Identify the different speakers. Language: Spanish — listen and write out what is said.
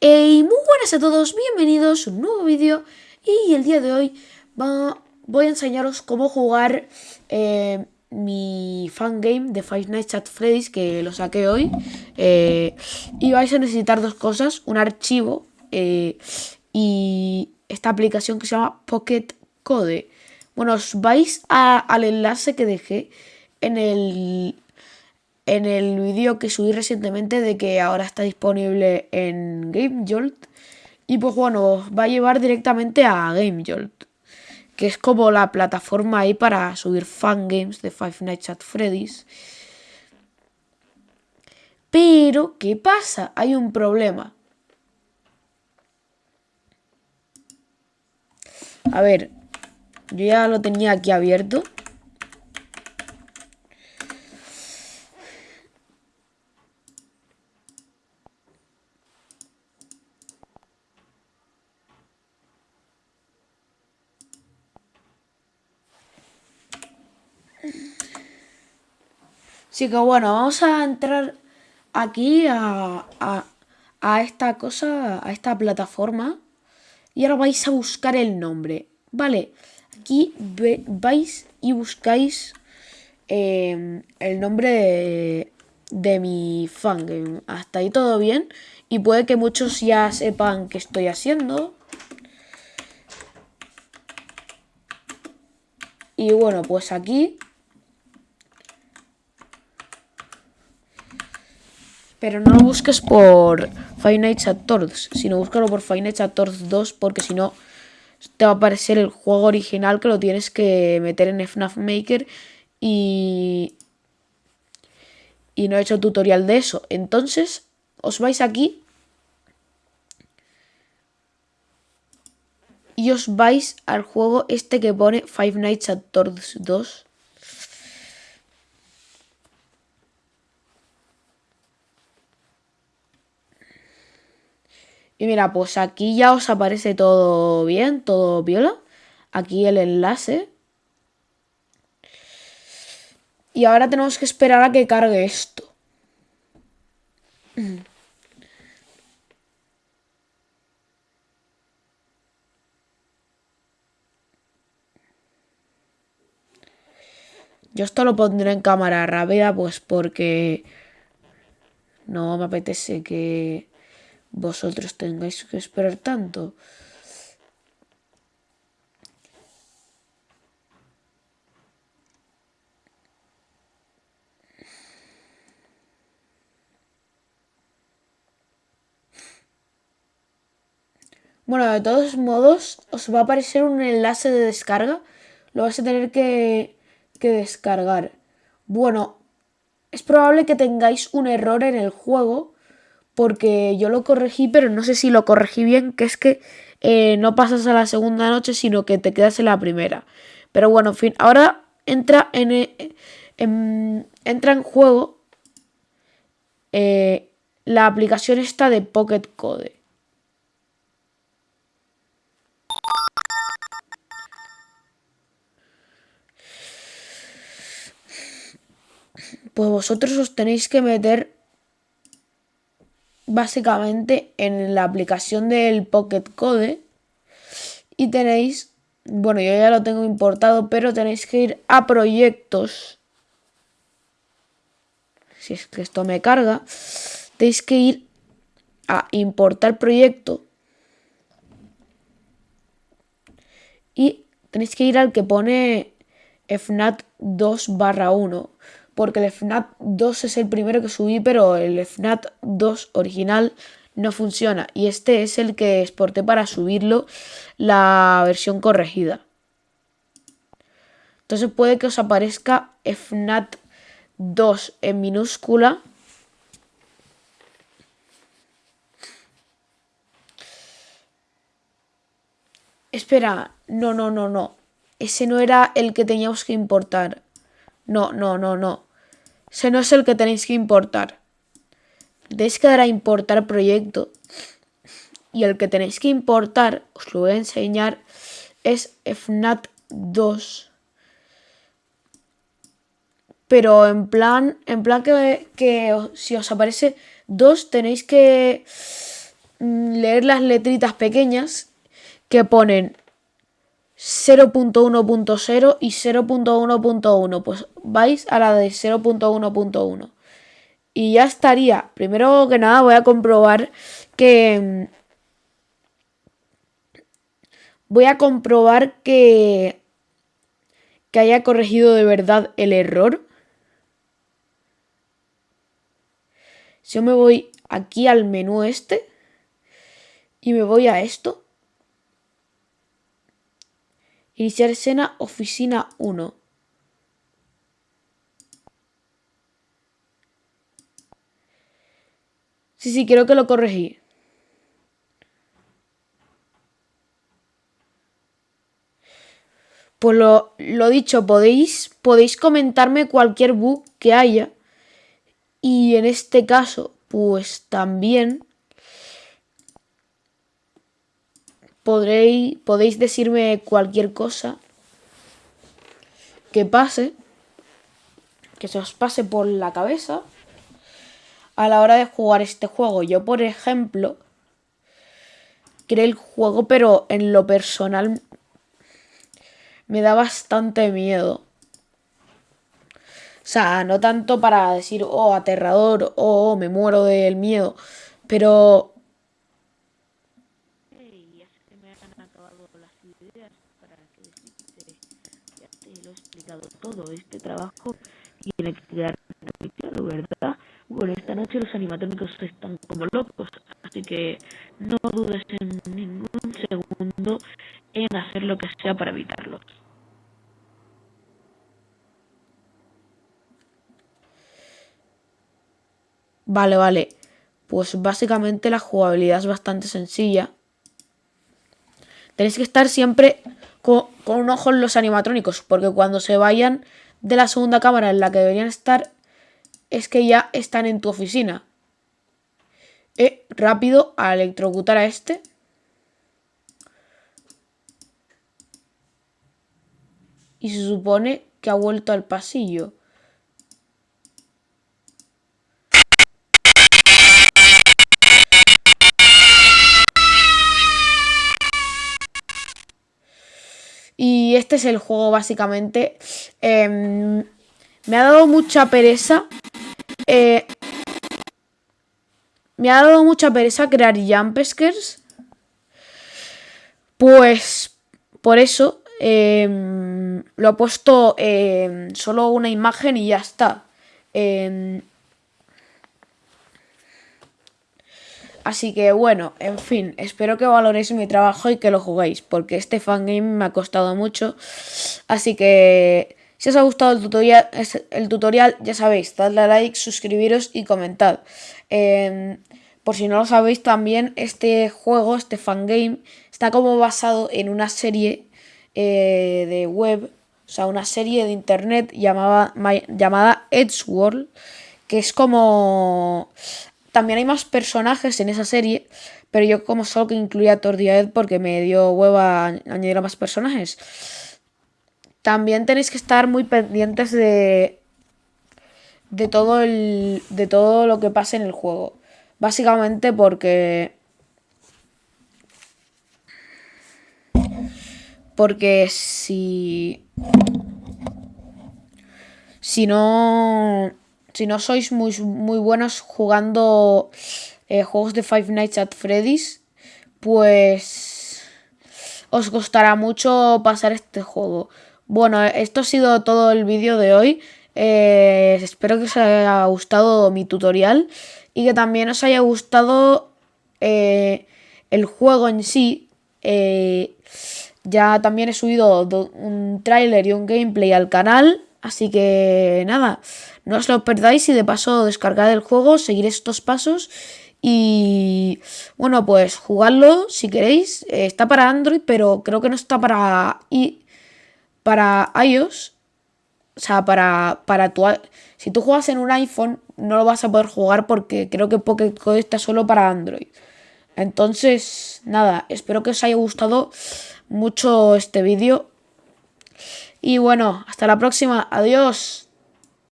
Speaker 1: Hey, muy buenas a todos, bienvenidos a un nuevo vídeo y el día de hoy voy a enseñaros cómo jugar eh, mi fangame de Five Nights at Freddy's que lo saqué hoy eh, y vais a necesitar dos cosas, un archivo eh, y esta aplicación que se llama Pocket Code. Bueno, os vais al enlace que dejé en el en el vídeo que subí recientemente de que ahora está disponible en GameJolt. Y pues bueno, va a llevar directamente a GameJolt. Que es como la plataforma ahí para subir fangames de Five Nights at Freddy's. Pero, ¿qué pasa? Hay un problema. A ver, yo ya lo tenía aquí abierto. Así que bueno, vamos a entrar aquí a, esta cosa, a esta plataforma. Y ahora vais a buscar el nombre. Vale, aquí vais y buscáis em, el nombre de, de mi fangame. Hasta ahí todo bien. Y puede que muchos ya sepan qué estoy haciendo. Y bueno, pues aquí Pero no lo busques por Five Nights at Torts, sino búscalo por Five Nights at Torts 2 porque si no te va a aparecer el juego original que lo tienes que meter en FNAF Maker y... Y no he hecho tutorial de eso. Entonces, os vais aquí y os vais al juego este que pone Five Nights at Torts 2 Y mira, pues aquí ya os aparece todo bien, todo viola. Aquí el enlace. Y ahora tenemos que esperar a que cargue esto. Yo esto lo pondré en cámara rápida pues porque no me apetece que vosotros tengáis que esperar tanto. Bueno, de todos modos, os va a aparecer un enlace de descarga. Lo vais a tener que, que descargar. Bueno, es probable que tengáis un error en el juego porque yo lo corregí, pero no sé si lo corregí bien, que es que eh, no pasas a la segunda noche, sino que te quedas en la primera. Pero bueno, en fin, ahora entra en, eh, entra en juego eh, la aplicación esta de Pocket Code. Pues vosotros os tenéis que meter básicamente en la aplicación del Pocket Code y tenéis, bueno, yo ya lo tengo importado, pero tenéis que ir a proyectos. Si es que esto me carga, tenéis que ir a importar proyecto y tenéis que ir al que pone FNAT 2 barra 1 porque el FNAT 2 es el primero que subí, pero el FNAT 2 original no funciona. Y este es el que exporté para subirlo la versión corregida. Entonces puede que os aparezca FNAT 2 en minúscula. Espera, no, no, no, no. Ese no era el que teníamos que importar. No, no, no, no. Ese no es el que tenéis que importar. Tenéis que dar a importar proyecto. Y el que tenéis que importar, os lo voy a enseñar, es FNAT 2. Pero en plan, en plan que, que si os aparece 2 tenéis que mm, leer las letritas pequeñas que ponen 0.1.0 y 0.1.1. Pues vais a la de 0.1.1. Y ya estaría. Primero que nada voy a comprobar que... Voy a comprobar que... Que haya corregido de verdad el error. Si yo me voy aquí al menú este y me voy a esto. Iniciar escena, oficina 1. Sí, sí, quiero que lo corregí. Pues lo, lo dicho, podéis, podéis comentarme cualquier bug que haya. Y en este caso, pues también podréis, podéis decirme cualquier cosa que pase, que se os pase por la cabeza a la hora de jugar este juego. Yo, por ejemplo, creé el juego, pero en lo personal me da bastante miedo. O sea, no tanto para decir, oh, aterrador, oh, me muero del miedo, pero
Speaker 2: todo este trabajo tiene que quedar muy claro, ¿verdad? Bueno, esta noche los animatrónicos están como locos, así que no dudes en ningún segundo en hacer lo que sea para evitarlos.
Speaker 1: Vale, vale. Pues básicamente la jugabilidad es bastante sencilla. Tenéis que estar siempre con, un ojo en los animatrónicos, porque cuando se vayan de la segunda cámara en la que deberían estar, es que ya están en tu oficina. Eh, rápido a electrocutar a este. Y se supone que ha vuelto al pasillo. Este es el juego básicamente. Em, me ha dado mucha pereza. Eh, me ha dado mucha pereza crear Jumpskers. Pues por eso em, lo he puesto em, solo una imagen y ya está. Así que bueno, en fin, espero que valoréis mi trabajo y que lo juguéis, porque este fangame me ha costado mucho. Así que si os ha gustado el tutorial, el tutorial ya sabéis, dadle a like, suscribiros y comentad. Em, por si no lo sabéis también, este juego, este fangame, está como basado en una serie eh, de web, o sea, una serie de internet llamada, llamada Edgeworld, que es como también hay más personajes en esa serie, pero yo como solo que incluía a Tordiaed porque me dio hueva añadir a más personajes. También tenéis que estar muy pendientes de de todo el de todo lo que pase en el juego. Básicamente porque porque si si no si no sois muy, muy buenos jugando eh, juegos de Five Nights at Freddy's, pues os costará mucho pasar este juego. Bueno, esto ha sido todo el vídeo de hoy. Eh, espero que os haya gustado mi tutorial y que también os haya gustado eh, el juego en sí. ya también he subido un tráiler y un gameplay al canal. Así que nada, no os lo perdáis y de paso descargad el juego, seguir estos pasos y bueno, pues jugadlo si queréis. Eh, está para Android, pero creo que no está para, y, para iOS. O sea, para, para tu... Si tú juegas en un iPhone, no lo vas a poder jugar porque creo que Pocket Code está solo para Android. Entonces, nada, espero que os haya gustado mucho este vídeo. Y bueno, hasta la próxima. Adiós.